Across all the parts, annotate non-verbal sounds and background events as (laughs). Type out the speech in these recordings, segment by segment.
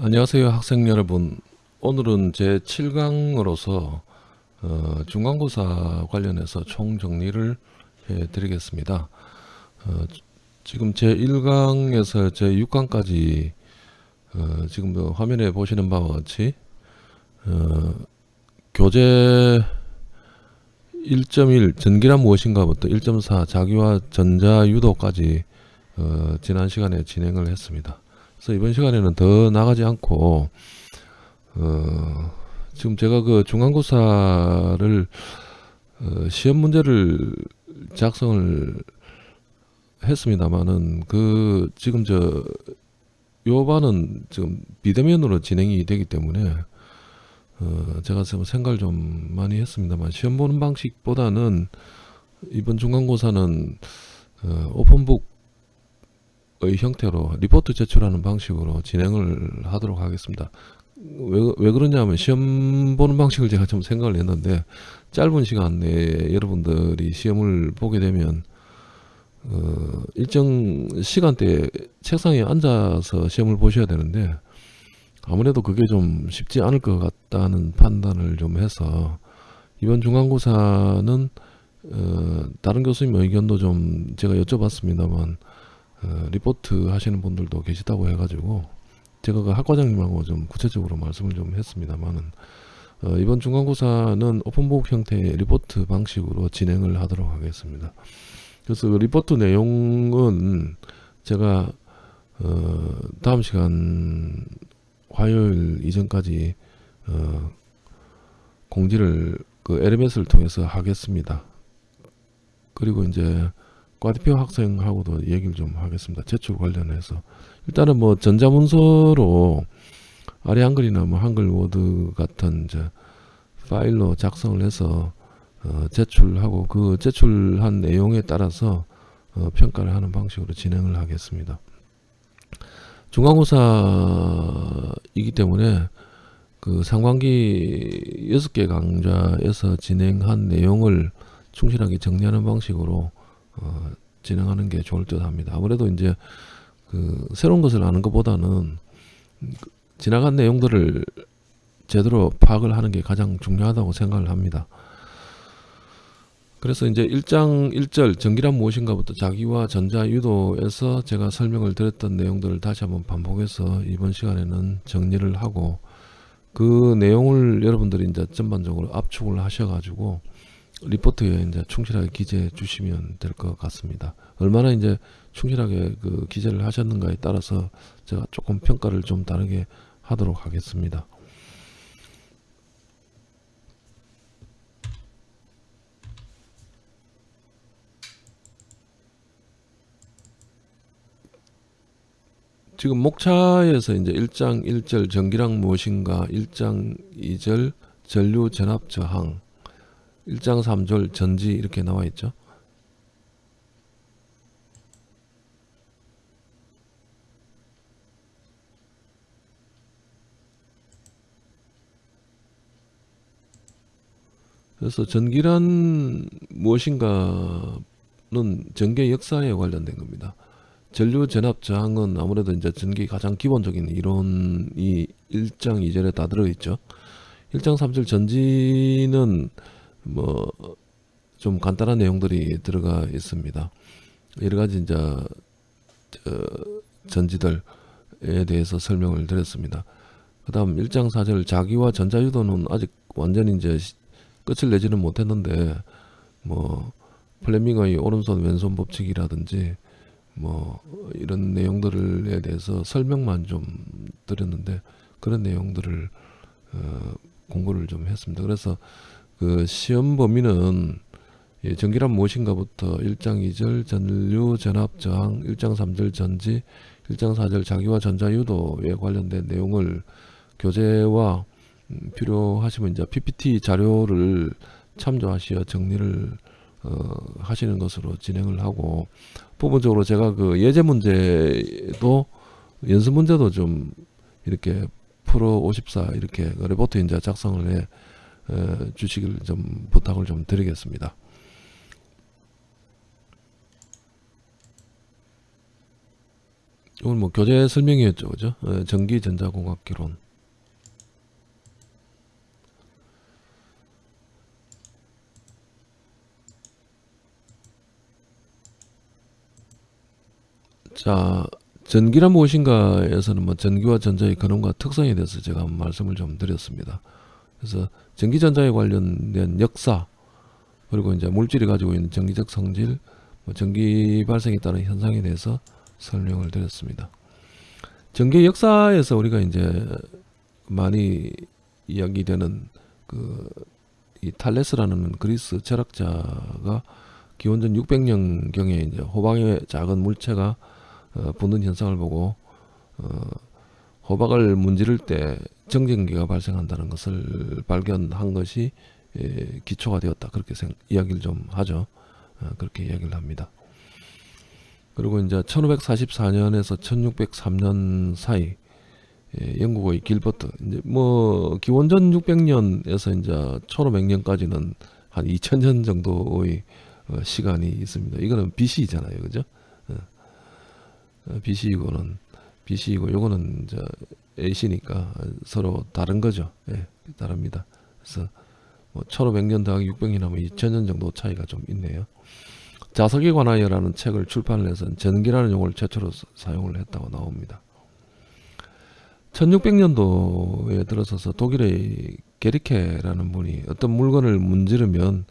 안녕하세요 학생 여러분. 오늘은 제 7강으로서 어, 중간고사 관련해서 총정리를 해 드리겠습니다. 어, 지금 제 1강에서 제 6강까지 어, 지금 뭐 화면에 보시는 바와 같이 어, 교재 1.1 전기란 무엇인가부터 1.4 자기와 전자유도까지 어, 지난 시간에 진행을 했습니다 그래서 이번 시간에는 더 나가지 않고 어, 지금 제가 그 중간고사를 어, 시험 문제를 작성을 했습니다만은 그 지금 저 요반은 지금 비대면으로 진행이 되기 때문에 어, 제가 좀 생각을 좀 많이 했습니다만 시험 보는 방식보다는 이번 중간고사는 어, 오픈북 의 형태로 리포트 제출하는 방식으로 진행을 하도록 하겠습니다. 왜, 왜 그러냐면 시험 보는 방식을 제가 좀 생각을 했는데 짧은 시간 내에 여러분들이 시험을 보게 되면 어, 일정 시간대에 책상에 앉아서 시험을 보셔야 되는데 아무래도 그게 좀 쉽지 않을 것 같다는 판단을 좀 해서 이번 중간고사는 어, 다른 교수님 의견도 좀 제가 여쭤봤습니다만 어, 리포트 하시는 분들도 계시다고 해가지고 제가 그 학과장님하고 좀 구체적으로 말씀을 좀 했습니다만은 어, 이번 중간고사는 open book 형태의 리포트 방식으로 진행을 하도록 하겠습니다. 그래서 그 리포트 내용은 제가 어, 다음 시간 화요일 이전까지 어, 공지를 그 LMS를 통해서 하겠습니다. 그리고 이제 과대표 학생하고도 얘기를 좀 하겠습니다. 제출 관련해서 일단은 뭐 전자문서로 아래 한글이나 뭐 한글 워드 같은 이제 파일로 작성을 해서 어 제출하고 그 제출한 내용에 따라서 어 평가를 하는 방식으로 진행을 하겠습니다. 중간고사이기 때문에 그 상반기 6개 강좌에서 진행한 내용을 충실하게 정리하는 방식으로 어, 진행하는 게 좋을 듯 합니다. 아무래도 이제 그 새로운 것을 아는 것보다는 지나간 내용들을 제대로 파악을 하는 게 가장 중요하다고 생각을 합니다. 그래서 이제 1장 1절 전기란 무엇인가부터 자기와 전자 유도에서 제가 설명을 드렸던 내용들을 다시 한번 반복해서 이번 시간에는 정리를 하고 그 내용을 여러분들이 이제 전반적으로 압축을 하셔가지고 리포트에 이제 충실하게 기재해 주시면 될 것 같습니다. 얼마나 이제 충실하게 그 기재를 하셨는가에 따라서 제가 조금 평가를 좀 다르게 하도록 하겠습니다. 지금 목차에서 이제 1장 1절 전기랑 무엇인가 1장 2절 전류 전압 저항 1장 3절 전지 이렇게 나와 있죠. 그래서 전기란 무엇인가는 전기 역사에 관련된 겁니다. 전류 전압 저항은 아무래도 이제 전기 가장 기본적인 이론이 1장 2절에 다 들어있죠. 1장 3절 전지는 뭐 좀 간단한 내용들이 들어가 있습니다. 여러 가지 이제 전지들에 대해서 설명을 드렸습니다. 그 다음 1장 4절 자기와 전자유도는 아직 완전히 이제 끝을 내지는 못했는데 뭐 플레밍의 오른손 왼손 법칙이라든지 뭐 이런 내용들에 대해서 설명만 좀 드렸는데 그런 내용들을 어 공부를 좀 했습니다. 그래서 그 시험 범위는 예, 전기란 무엇인가부터 1장 2절 전류 전압 저항 1장 3절 전지 1장 4절 자기와 전자 유도에 관련된 내용을 교재와 음, 필요하시면 이제 PPT 자료를 참조하시어 정리를 어, 하시는 것으로 진행을 하고 부분적으로 제가 그 예제 문제도 연습 문제도 좀 이렇게 프로 54 이렇게 레포트 이제 작성을 해 주시길 좀 부탁을 좀 드리겠습니다. 이건 뭐 교재 설명이었죠, 그죠? 어, 전기 전자공학 기론. 자, 전기란 무엇인가에서는 뭐 전기와 전자의 근원과 특성에 대해서 제가 말씀을 좀 드렸습니다. 그래서 전기 전자에 관련된 역사 그리고 이제 물질이 가지고 있는 전기적 성질, 뭐 전기 발생에 따른 현상에 대해서 설명을 드렸습니다. 전기 역사에서 우리가 이제 많이 이야기되는 그 이 탈레스라는 그리스 철학자가 기원전 600년 경에 이제 호박의 작은 물체가 어, 붙는 현상을 보고 어, 호박을 문지를 때 정전기가 발생한다는 것을 발견한 것이 예, 기초가 되었다 그렇게 생, 이야기를 좀 하죠. 어, 그렇게 이야기를 합니다. 그리고 이제 1544년에서 1603년 사이 예, 영국의 길버트 이제 뭐 기원전 600년에서 이제 1500년까지는 한 2000년 정도의 어, 시간이 있습니다. 이거는 BC잖아요, 그죠? 어, 어, BC이고는 BC이고 요거는 이제 AC니까 서로 다른 거죠. 예, 다릅니다. 그래서 뭐 1500년 더하기 600년 하면 2000년 정도 차이가 좀 있네요. 자석에 관하여라는 책을 출판을 해서 전기라는 용어를 최초로 사- 사용을 했다고 나옵니다. 1600년도에 들어서서 독일의 게리케라는 분이 어떤 물건을 문지르면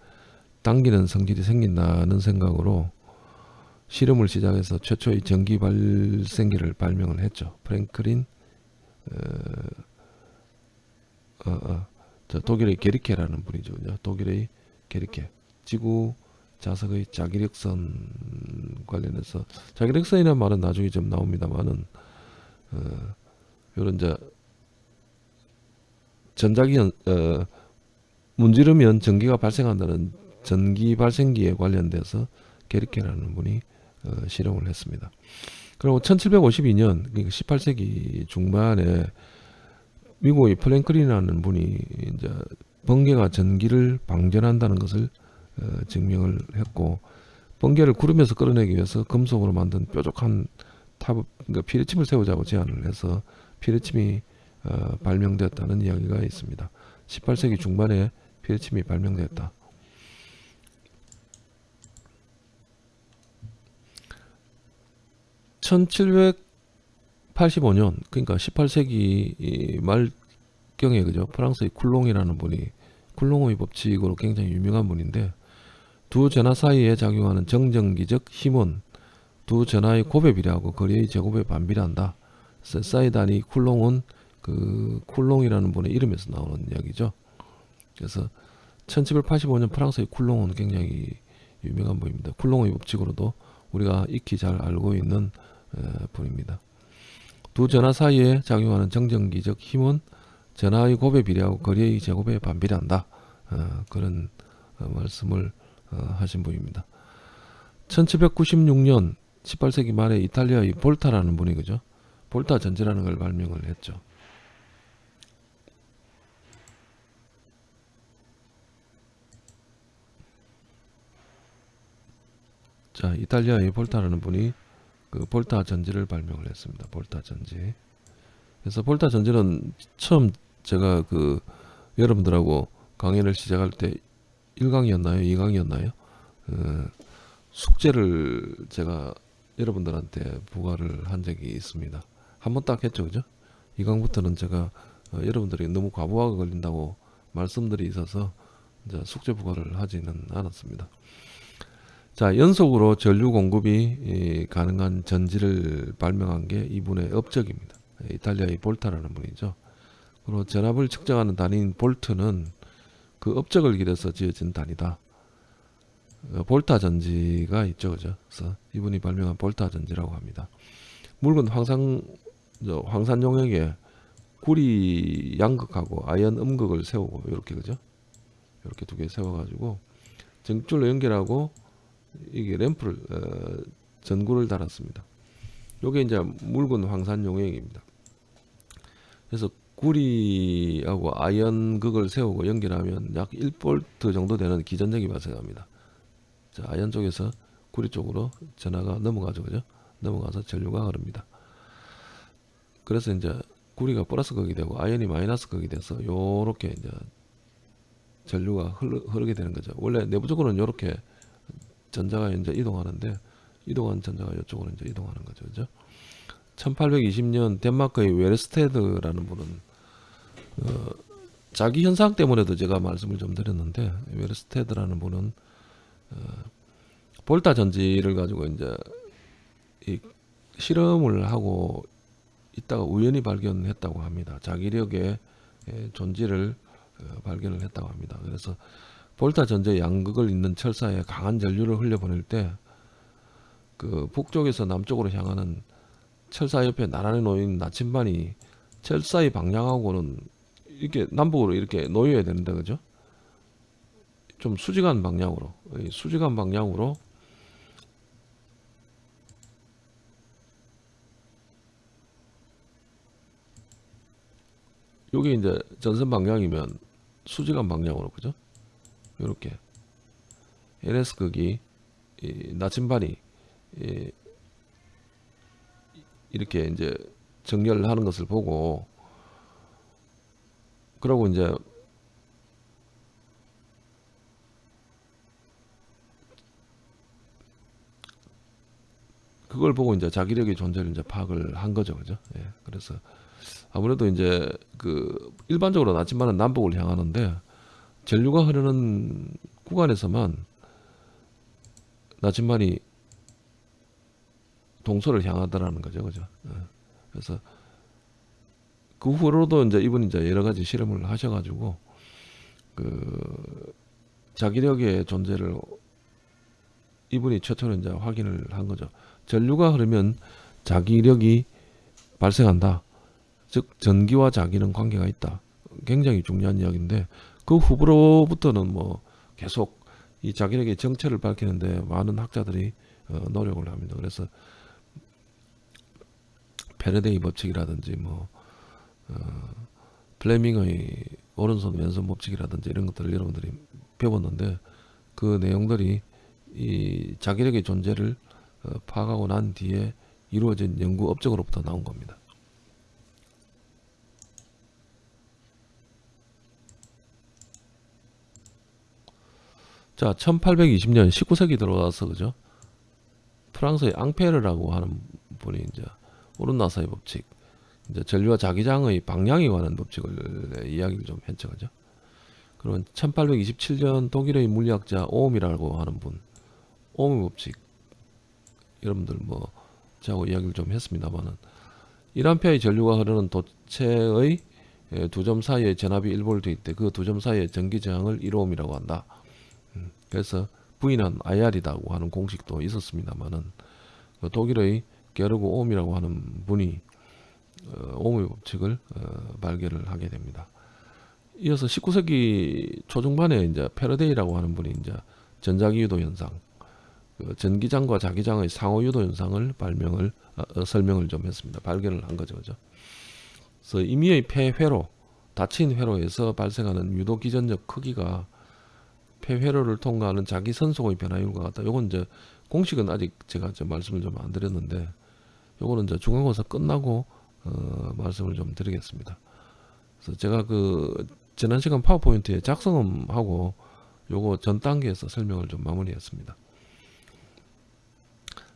당기는 성질이 생긴다는 생각으로 실험을 시작해서 최초의 전기 발생기를 발명을 했죠. 프랭클린 어, 어, 어, 저 독일의 게리케라는 분이죠. 독일의 게리케 지구 자석의 자기력선 관련해서 자기력선이라는 말은 나중에 좀 나옵니다만은 어, 요런 이제 전자기 현 어, 문지르면 전기가 발생한다는 전기 발생기에 관련돼서 게리케라는 분이 어, 실험을 했습니다. 그리고 1752년 그러니까 18세기 중반에 미국의 프랭클린이라는 분이 이제 번개가 전기를 방전한다는 것을 어, 증명을 했고 번개를 구름에서 끌어내기 위해서 금속으로 만든 뾰족한 탑, 그러니까 피뢰침을 세우자고 제안을 해서 피뢰침이 어, 발명되었다는 이야기가 있습니다. 18세기 중반에 피뢰침이 발명되었다. (1785년) 그러니까 (18세기) 말경에 그죠 프랑스의 쿨롱이라는 분이 쿨롱의 법칙으로 굉장히 유명한 분인데 두 전하 사이에 작용하는 정전기적 힘은 두 전하의 곱의 비례하고 거리의 제곱에 반비례한다. 사이다니 쿨롱은 그 쿨롱이라는 분의 이름에서 나오는 이야기죠. 그래서 1785년 프랑스의 쿨롱은 굉장히 유명한 분입니다. 쿨롱의 법칙으로도 우리가 익히 잘 알고 있는 에, 분입니다. 두 전하 사이에 작용하는 정전기적 힘은 전하의 곱에 비례하고 거리의 제곱에 반비례한다. 어, 그런 어, 말씀을 어, 하신 분입니다. 1796년 18세기 말에 이탈리아의 볼타라는 분이 그죠? 볼타 전지라는 걸 발명을 했죠. 자, 이탈리아의 볼타라는 분이 그 볼타 전지를 발명을 했습니다. 볼타 전지. 그래서 볼타 전지는 처음 제가 그 여러분들하고 강연을 시작할 때 1강이었나요? 2강이었나요? 어, 숙제를 제가 여러분들한테 부과를 한 적이 있습니다. 한 번 딱 했죠, 그죠? 2강부터는 제가 어, 여러분들이 너무 과부하가 걸린다고 말씀들이 있어서 이제 숙제 부과를 하지는 않았습니다. 자, 연속으로 전류 공급이 이, 가능한 전지를 발명한 게 이분의 업적입니다. 이탈리아의 볼타라는 분이죠. 그리고 전압을 측정하는 단위인 볼트는 그 업적을 기려서 지어진 단위다. 어, 볼타 전지가 있죠, 그죠? 그래서 이분이 발명한 볼타 전지라고 합니다. 묽은 황산 저 황산 용액에 구리 양극하고 아연 음극을 세우고 이렇게 그죠? 이렇게 두 개 세워가지고 전기줄로 연결하고 이게 램프를 어, 전구를 달았습니다. 요게 이제 묽은 황산 용액입니다. 그래서 구리하고 아연 극을 세우고 연결하면 약 1볼트 정도 되는 기전력이 발생합니다. 자, 아연 쪽에서 구리 쪽으로 전하가 넘어가죠. 그죠? 넘어가서 전류가 흐릅니다. 그래서 이제 구리가 플러스 극이 되고 아연이 마이너스 극이 돼서 요렇게 이제 전류가 흐르, 흐르게 되는 거죠. 원래 내부적으로는 요렇게 전자가 이제 이동하는데 이동한 전자가 이쪽으로 이제 이동하는 거죠. 그죠? 1820년 덴마크의 웨르스테드라는 분은 어, 자기 현상 때문에도 제가 말씀을 좀 드렸는데 웨르스테드라는 분은 어, 볼타 전지를 가지고 이제 이 실험을 하고 있다가 우연히 발견했다고 합니다. 자기력의 예, 존재를 어, 발견을 했다고 합니다. 그래서 볼타 전제 양극을 있는 철사에 강한 전류를 흘려보낼 때 그 북쪽에서 남쪽으로 향하는 철사 옆에 나란히 놓인 나침반이 철사의 방향하고는 이렇게 남북으로 이렇게 놓여야 되는데 그죠? 좀 수직한 방향으로 이 수직한 방향으로 요게 이제 전선 방향이면 수직한 방향으로 그죠? 이렇게 LS 극이 이 나침반이 이 이렇게 이제 정렬을 하는 것을 보고 그러고 이제 그걸 보고 이제 자기력의 존재를 이제 파악을 한 거죠, 그죠? 예. 그래서 아무래도 이제 그 일반적으로 나침반은 남북을 향하는데 전류가 흐르는 구간에서만 나침반이 동서를 향하더라는 거죠, 그죠? 예. 그래서 그 후로도 이제 이분이 이제 여러 가지 실험을 하셔가지고 그 자기력의 존재를 이분이 최초로 이제 확인을 한 거죠. 전류가 흐르면 자기력이 발생한다. 즉 전기와 자기는 관계가 있다. 굉장히 중요한 이야기인데 그 후로부터는 뭐 계속 이 자기력의 정체를 밝히는데 많은 학자들이 어, 노력을 합니다. 그래서 패러데이 법칙이라든지 뭐 어, 플레밍의 오른손 왼손 법칙이라든지 이런 것들을 여러분들이 배웠는데 그 내용들이 이 자기력의 존재를 어, 파악하고 난 뒤에 이루어진 연구 업적으로부터 나온 겁니다. 자, 1820년 19세기 들어와서 그죠? 프랑스의 앙페르라고 하는 분이 이제 오른나사의 법칙, 이제 전류와 자기장의 방향에 관한 법칙을 이야기를 좀 했죠, 그죠? 그러면 1827년 독일의 물리학자 오음이라고 하는 분, 오음의 법칙, 여러분들 뭐 저하고 이야기를 좀 했습니다만은 1암페어의 전류가 흐르는 도체의 두 점 사이에 전압이 1볼트일 때그 두 점 사이의 전기 저항을 1오음이라고 한다. 음, 그래서 V는 IR이라고 하는 공식도 있었습니다만은 그 독일의 게르그 오음이라고 하는 분이 어, 오음의 법칙을 어, 발견을 하게 됩니다. 이어서 19세기 초중반에 이제 페르데이라고 하는 분이 이제 전자기 유도 현상, 그 전기장과 자기장의 상호 유도 현상을 발명을 어, 어, 설명을 좀 했습니다. 발견을 한 거죠, 그죠? 그래서 임의의 폐회로 닫힌 회로에서 발생하는 유도 기전적 크기가 폐회로를 통과하는 자기 선속의 변화율과 같다. 요건 이제 공식은 아직 제가 좀 말씀을 좀 안 드렸는데 요거는 이제 중간고사 끝나고 어, 말씀을 좀 드리겠습니다. 그래서 제가 그 지난 시간 파워포인트에 작성하고 요거 전 단계에서 설명을 좀 마무리했습니다.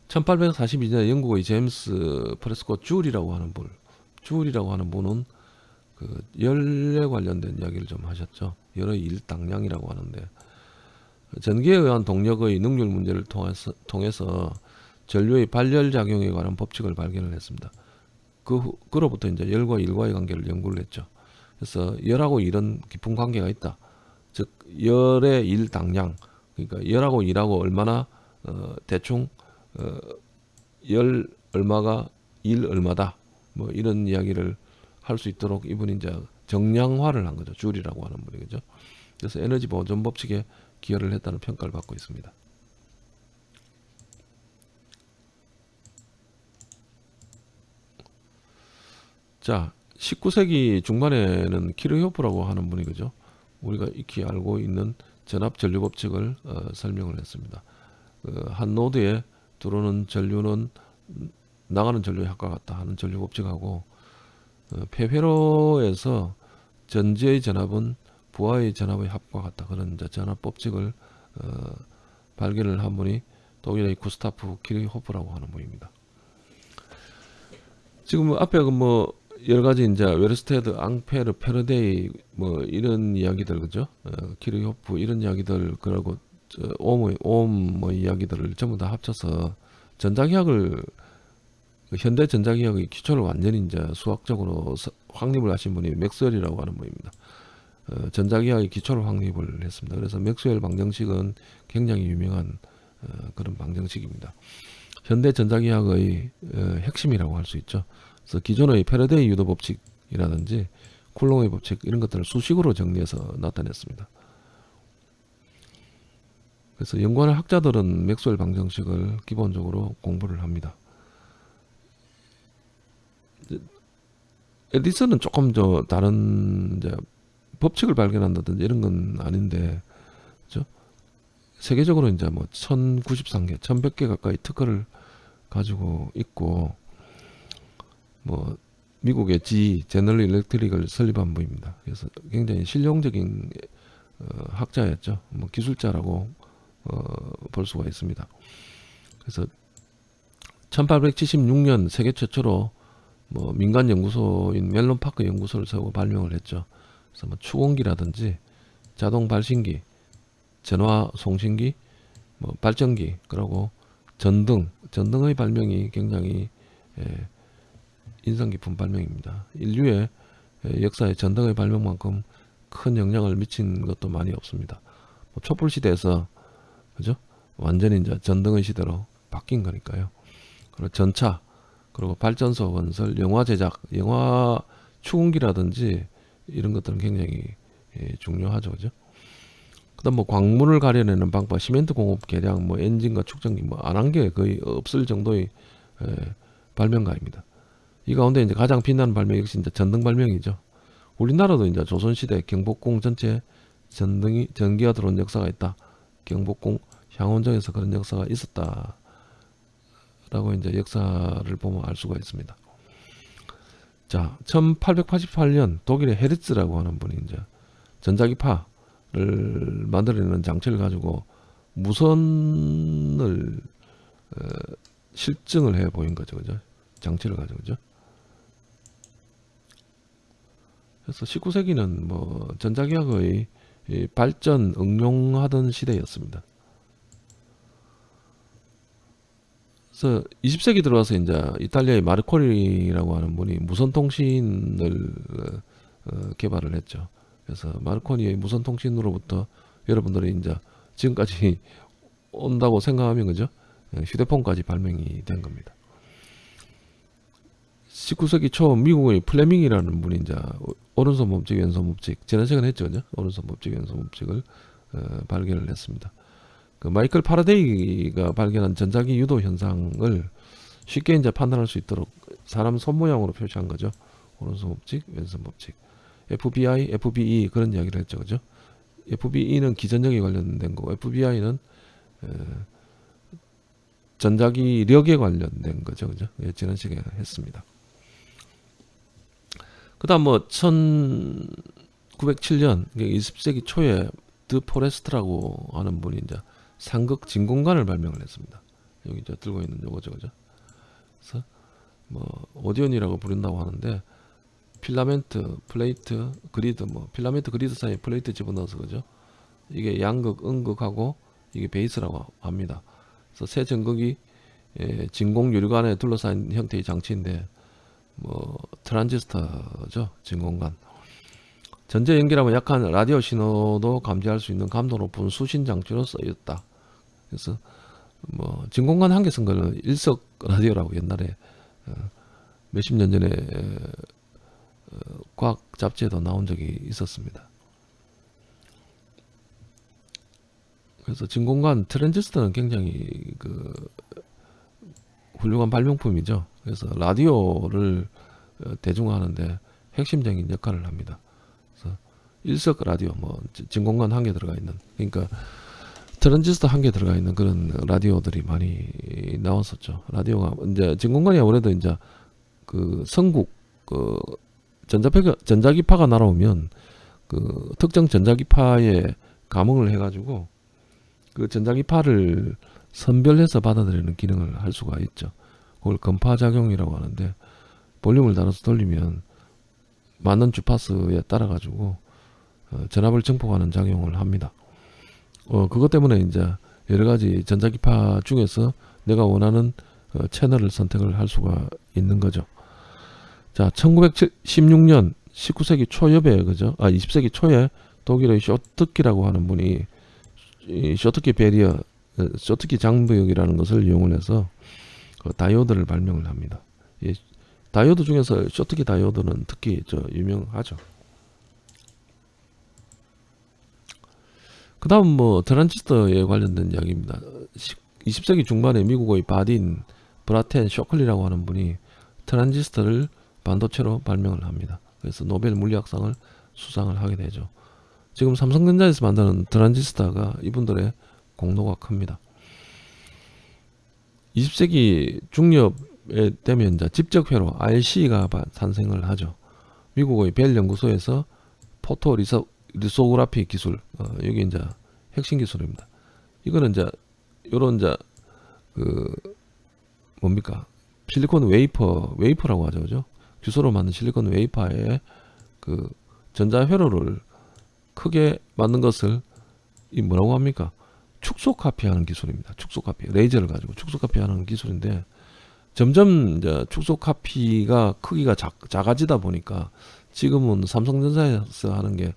1842년 영국의 제임스 프레스코 줄이라고 하는 분, 줄이라고 하는 분은 그 열에 관련된 이야기를 좀 하셨죠. 열의 일당량이라고 하는데 전기에 의한 동력의 능률 문제를 통해서, 통해서 전류의 발열 작용에 관한 법칙을 발견을 했습니다. 그 후, 그로부터 이제 열과 일과의 관계를 연구를 했죠. 그래서 열하고 일은 깊은 관계가 있다. 즉 열의 일 당량 그러니까 열하고 일하고 얼마나 어, 대충 어, 열 얼마가 일 얼마다 뭐 이런 이야기를 할 수 있도록 이분이 이제 정량화를 한 거죠. 줄이라고 하는 분이 그죠. 그래서 에너지 보존 법칙에 기여를 했다는 평가를 받고 있습니다. 자, 19세기 중반에는 키르호프라고 하는 분이 그죠. 우리가 익히 알고 있는 전압 전류 법칙을 어, 설명을 했습니다. 그 한 노드에 들어오는 전류는 나가는 합과 같다 하는 전류 법칙하고 어, 폐회로에서 전지의 전압은 부하의 전압의 합과 같다. 그런 전압 법칙을 어, 발견을 한 분이 독일의 구스타프 키리호프라고 하는 분입니다. 지금 앞에 그뭐 여러 가지 이제 외르스테드, 앙페르, 패러데이 뭐 이런 이야기들 그죠? 어, 키르히호프 이런 이야기들 그리고 옴의 옴 뭐 이야기들을 전부 다 합쳐서 전자기학을 그 현대 전자기학의 기초를 완전히 이제 수학적으로 서- 확립을 하신 분이 맥스웰이라고 하는 분입니다. 어, 전자기학의 기초를 확립을 했습니다. 그래서 맥스웰 방정식은 굉장히 유명한 어, 그런 방정식입니다. 현대 전자기학의 어, 핵심이라고 할 수 있죠. 그래서 기존의 패러데이 유도 법칙이라든지 쿨롱의 법칙 이런 것들을 수식으로 정리해서 나타냈습니다. 그래서 연구하는 학자들은 맥스웰 방정식을 기본적으로 공부를 합니다. 에디슨은 조금 저 다른 이제 법칙을 발견한다든지 이런 건 아닌데, 그죠? 세계적으로 이제 뭐 1093개, 1100개 가까이 특허를 가지고 있고, 뭐 미국의 G 제너럴 일렉트릭을 설립한 분입니다. 그래서 굉장히 실용적인 어, 학자였죠. 뭐 기술자라고 어, 볼 수가 있습니다. 그래서 1876년 세계 최초로 뭐 민간 연구소인 멜론 파크 연구소를 세우고 발명을 했죠. 그래서 뭐 추공기라든지 자동 발신기, 전화 송신기, 뭐 발전기, 그리고 전등, 전등의 발명이 굉장히 예, 인상 깊은 발명입니다. 인류의 예, 역사에 전등의 발명만큼 큰 영향을 미친 것도 많이 없습니다. 뭐 촛불 시대에서 그죠? 완전히 이제 전등의 시대로 바뀐 거니까요. 그리고 전차, 그리고 발전소 건설, 영화 제작, 영화 추궁기라든지 이런 것들은 굉장히 예, 중요하죠, 그죠? 그 다음 뭐 광물을 가려내는 방법, 시멘트 공업 개량, 뭐 엔진과 축전기 뭐 안 한 게 거의 없을 정도의 예, 발명가입니다. 이 가운데 이제 가장 빛나는 발명 역시 이제 전등 발명이죠. 우리나라도 이제 조선시대 경복궁 전체 전등이 전기가 들어온 역사가 있다. 경복궁 향원정에서 그런 역사가 있었다. 라고 이제 역사를 보면 알 수가 있습니다. 자, 1888년 독일의 헤르츠라고 하는 분이 이제 전자기파를 만들어내는 장치를 가지고 무선을 어, 실증을 해 보인 거죠, 그죠? 장치를 가지고 그죠? 그래서 19세기는 뭐 전자기학의 이 발전 응용하던 시대였습니다. 그래서 20세기 들어와서 이제 이탈리아의 마르코니라고 하는 분이 무선 통신을 어, 개발을 했죠. 그래서 마르코니의 무선 통신으로부터 여러분들이 이제 지금까지 (laughs) 온다고 생각하면 그죠? 예, 휴대폰까지 발명이 된 겁니다. 19세기 초 미국의 플레밍이라는 분이 이제 오른손 법칙, 왼손 법칙 지난 시간에 했죠, 그죠? 오른손 법칙, 왼손 법칙을 어, 발견을 했습니다. 그 마이클 파라데이가 발견한 전자기 유도 현상을 쉽게 이제 판단할 수 있도록 사람 손 모양으로 표시한 거죠. 오른손 법칙, 왼손 법칙. FBI, FBE 그런 이야기를 했죠, 그죠? FBE는 기전력에 관련된 거고 FBI는 에, 전자기력에 관련된 거죠, 그죠? 예, 지난 시간에 했습니다. 그 다음 뭐 1907년 20세기 초에 드 포레스트라고 하는 분이 이제 삼극 진공관을 발명을 했습니다. 여기 저 들고 있는 요거죠, 그죠? 그래서 뭐 Audion이라고 부른다고 하는데 필라멘트, 플레이트, 그리드 뭐 필라멘트 그리드 사이에 플레이트 집어넣어서 그죠? 이게 양극, 음극하고 이게 베이스라고 합니다. 그래서 세 전극이 예, 진공 유리관에 둘러싸인 형태의 장치인데 뭐 트랜지스터죠, 진공관. 전제 연기라면 약한 라디오 신호도 감지할 수 있는 감도 높은 수신 장치로 쓰였다. 그래서 뭐 진공관 한개 쓴 거는 일석 라디오라고 옛날에 어, 몇십 년 전에 어, 과학 잡지에도 나온 적이 있었습니다. 그래서 진공관 트랜지스터는 굉장히 그 훌륭한 발명품이죠. 그래서 라디오를 어, 대중화하는데 핵심적인 역할을 합니다. 그래서 일석 라디오, 뭐 진공관 한 개 들어가 있는, 그러니까 트랜지스터 한 개 들어가 있는 그런 라디오들이 많이 나왔었죠. 라디오가 이제 진공관이 아무래도 이제 그 성국 그 전자파가 전자기파가 날아오면 그 특정 전자기파에 감응을 해가지고 그 전자기파를 선별해서 받아들이는 기능을 할 수가 있죠. 그걸 건파작용이라고 하는데 볼륨을 달아서 돌리면 맞는 주파수에 따라 가지고 어, 전압을 증폭하는 작용을 합니다. 어, 그것 때문에 이제 여러 가지 전자기파 중에서 내가 원하는 어, 채널을 선택을 할 수가 있는 거죠. 자, 1916년 19세기 초엽에 그죠? 아, 20세기 초에 독일의 쇼트키라고 하는 분이 이 쇼트키 베리어, 어, 쇼트키 장부역이라는 것을 이용을 해서 그 다이오드를 발명을 합니다. 이 다이오드 중에서 쇼트키 다이오드는 특히 저 유명하죠. 그 다음 뭐 트랜지스터에 관련된 이야기입니다. 20세기 중반에 미국의 바딘 브라텐 쇼클리라고 하는 분이 트랜지스터를 반도체로 발명을 합니다. 그래서 노벨 물리학상을 수상을 하게 되죠. 지금 삼성전자에서 만드는 트랜지스터가 이분들의 공로가 큽니다. 20세기 중엽에 되면 이제 집적회로 IC가 탄생을 하죠. 미국의 벨 연구소에서 photo litho-, lithography 기술, 어, 여기 이제 핵심 기술입니다. 이거는 이제 요런 이제 그 뭡니까 실리콘 웨이퍼 웨이퍼라고 하죠, 그죠? 규소로 만든 실리콘 웨이퍼에 그 전자 회로를 크게 만든 것을 이 뭐라고 합니까? 축소 카피하는 기술입니다. 축소 카피 레이저를 가지고 축소 카피하는 기술인데 점점 이제 축소 카피가 크기가 작, 작아지다 보니까 지금은 삼성전자에서 하는 게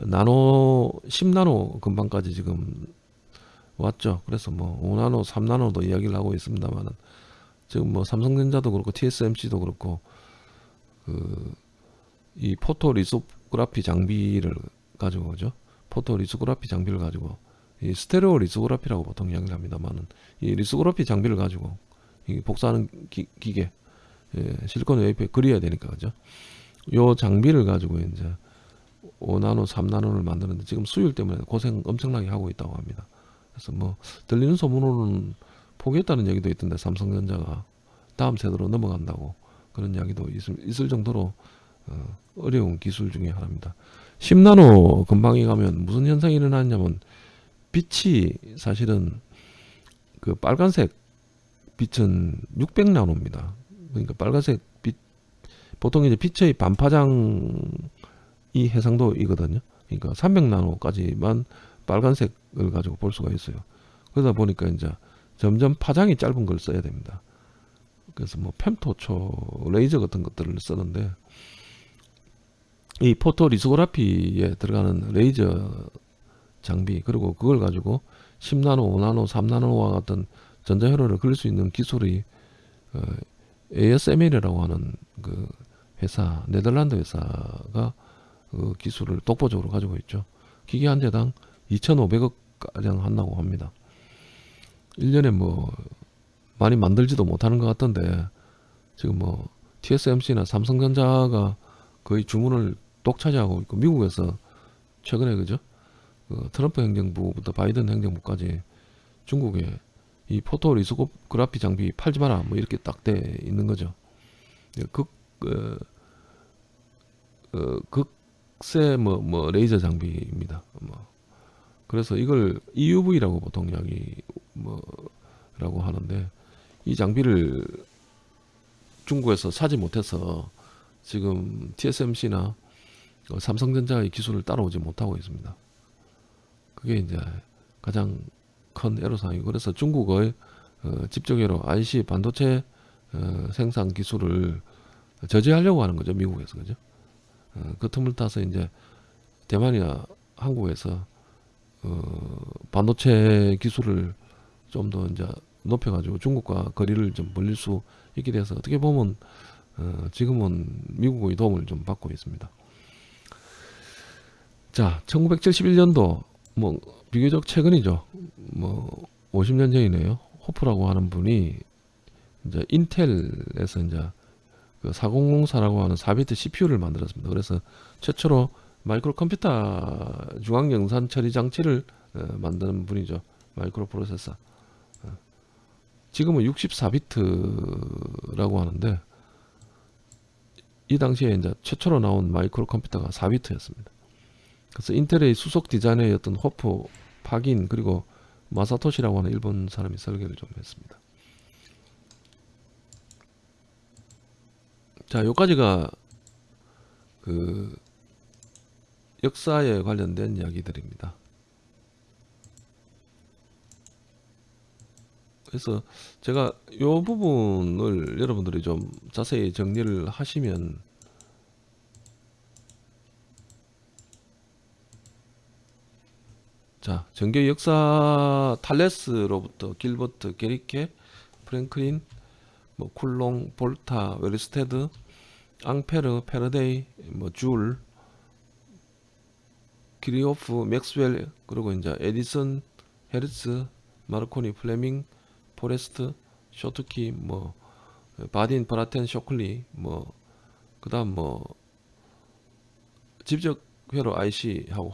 나노 10나노 금방까지 지금 왔죠. 그래서 뭐 5나노, 3나노도 이야기를 하고 있습니다만은 지금 뭐 삼성전자도 그렇고 TSMC도 그렇고 그 이 photo lithography 장비를 가지고 그죠? photo lithography 장비를 가지고 이 stereo lithography라고 보통 이야기를 합니다만은 이 lithography 장비를 가지고 이 복사하는 기, 계 예, 실리콘 웨이퍼에 그려야 되니까 그죠? 요 장비를 가지고 이제 5나노, 3나노를 만드는데 지금 수율 때문에 고생 엄청나게 하고 있다고 합니다. 그래서 뭐 들리는 소문으로는 포기했다는 얘기도 있던데 삼성전자가 다음 세대로 넘어간다고 그런 이야기도 있을, 정도로 어, 어려운 기술 중에 하나입니다. 10나노 금방에 가면 무슨 현상이 일어나냐면 빛이 사실은 그 빨간색 빛은 600나노입니다. 그러니까 빨간색 빛 보통 이제 빛의 반파장 이 해상도이거든요. 그러니까 300나노까지만 빨간색을 가지고 볼 수가 있어요. 그러다 보니까 이제 점점 파장이 짧은 걸 써야 됩니다. 그래서 뭐 펨토초 레이저 같은 것들을 쓰는데 이 photo lithography에 들어가는 레이저 장비 그리고 그걸 가지고 10나노, 5나노, 3나노와 같은 전자회로를 그릴 수 있는 기술이 어, ASML이라고 하는 그 회사 네덜란드 회사가 그 기술을 독보적으로 가지고 있죠. 기계 한 대당 2,500억 가량 한다고 합니다. 1년에 뭐 많이 만들지도 못하는 것 같던데 지금 뭐 TSMC나 삼성전자가 거의 주문을 독차지하고 있고 미국에서 최근에 그죠? 그 트럼프 행정부부터 바이든 행정부까지 중국에 이 photo lithography 장비 팔지 마라 뭐 이렇게 딱 돼 있는 거죠. 예, 극 어, 어, 극 세뭐뭐 레이저 장비입니다. 뭐 그래서 이걸 EUV라고 보통 이야기 뭐라고 하는데 이 장비를 중국에서 사지 못해서 지금 TSMC나 삼성전자의 기술을 따라오지 못하고 있습니다. 그게 이제 가장 큰 애로사항이고 그래서 중국의 어, 집적으로 IC 반도체 어, 생산 기술을 저지하려고 하는 거죠 미국에서 그죠 어, 그 틈을 타서 이제 대만이나 한국에서 어, 반도체 기술을 좀 더 이제 높여가지고 중국과 거리를 좀 벌릴 수 있게 돼서 어떻게 보면 어, 지금은 미국의 도움을 좀 받고 있습니다. 자, 1971년도 뭐 비교적 최근이죠. 뭐 50년 전이네요. 호프라고 하는 분이 이제 인텔에서 이제 그 4004라고 하는 4비트 CPU를 만들었습니다. 그래서 최초로 마이크로 컴퓨터 중앙 연산 처리 장치를 어, 만드는 분이죠. 마이크로 프로세서. 어. 지금은 64비트라고 하는데 이 당시에 이제 최초로 나온 마이크로 컴퓨터가 4비트였습니다. 그래서 인텔의 수석 디자이너였던 호프, 파긴 그리고 마사토시라고 하는 일본 사람이 설계를 좀 했습니다. 자, 여기까지가 그 역사에 관련된 이야기들입니다. 그래서 제가 이 부분을 여러분들이 좀 자세히 정리를 하시면 자 전기 역사 탈레스로부터 길버트 게리케 프랭클린 뭐 쿨롱 볼타 외르스테드 앙페르 패러데이 뭐 줄 키르히호프 맥스웰 그리고 이제 에디슨 헤르츠 마르코니 플레밍 포레스트 쇼트키 뭐 바딘 브래튼 쇼클리 뭐 그다음 뭐 직접 회로 IC하고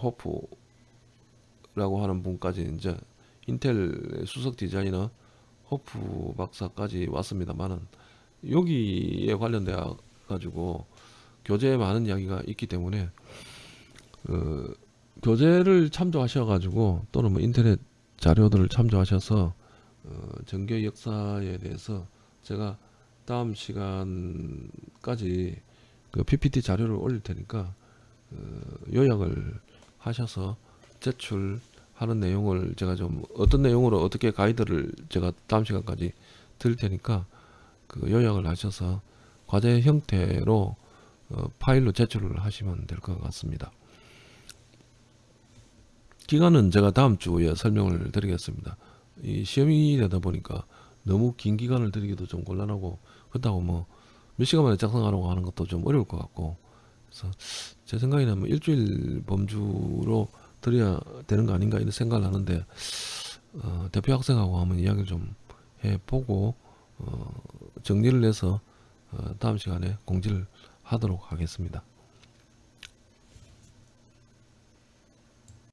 호프라고 하는 분까지 이제 인텔 수석 디자이너 호프 박사까지 왔습니다만은 여기에 관련돼 가지고 교재에 많은 이야기가 있기 때문에 그 교재를 참조하셔 가지고 또는 뭐 인터넷 자료들을 참조하셔서 어, 전교 역사에 대해서 제가 다음 시간까지 그 PPT 자료를 올릴 테니까 어, 요약을 하셔서 제출 하는 내용을 제가 좀 어떤 내용으로 어떻게 가이드를 제가 다음 시간까지 드릴 테니까 그 요약을 하셔서 과제 형태로 어, 파일로 제출을 하시면 될 것 같습니다. 기간은 제가 다음 주에 설명을 드리겠습니다. 이 시험이 되다 보니까 너무 긴 기간을 드리기도 좀 곤란하고 그렇다고 뭐 몇 시간 만에 작성하라고 하는 것도 좀 어려울 것 같고 그래서 제 생각에는 뭐 일주일 범주로 드려야 되는 거 아닌가 이런 생각을 하는데 어, 대표 학생하고 한번 이야기를 좀 해보고 어, 정리를 해서 어, 다음 시간에 공지를 하도록 하겠습니다.